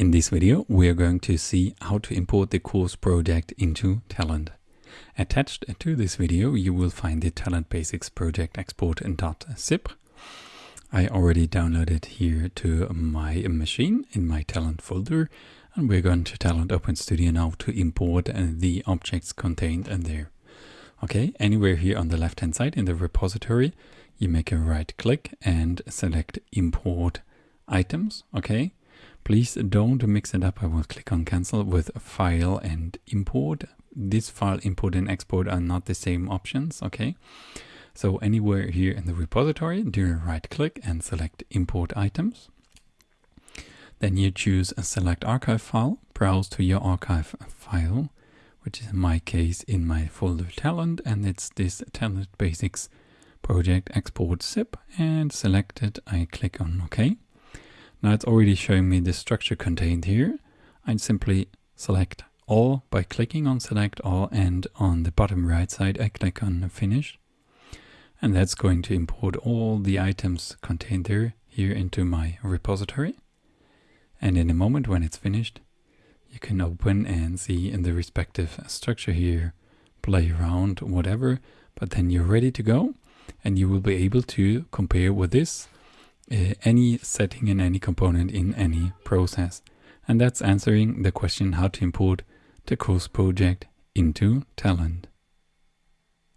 In this video, we are going to see how to import the course project into Talend. Attached to this video, you will find the Talend Basics project export in export.zip. I already downloaded here to my machine in my Talend folder, and we're going to Talend Open Studio now to import uh, the objects contained in there. Okay, anywhere here on the left hand side in the repository, you make a right click and select import items. Okay, please don't mix it up. I will click on cancel with file and import. This file import and export are not the same options. Okay, so anywhere here in the repository, do a right click and select import items. Then you choose a select archive file, browse to your archive file which is in my case in my folder talend, and it's this talend Basics project export zip and select it. I click on OK. Now it's already showing me the structure contained here. I'd simply select all by clicking on select all and on the bottom right side I click on finish. And that's going to import all the items contained there here into my repository. And in a moment when it's finished you can open and see in the respective structure here, play around, whatever, but then you're ready to go and you will be able to compare with this uh, any setting in any component in any process. And that's answering the question how to import the course project into Talend.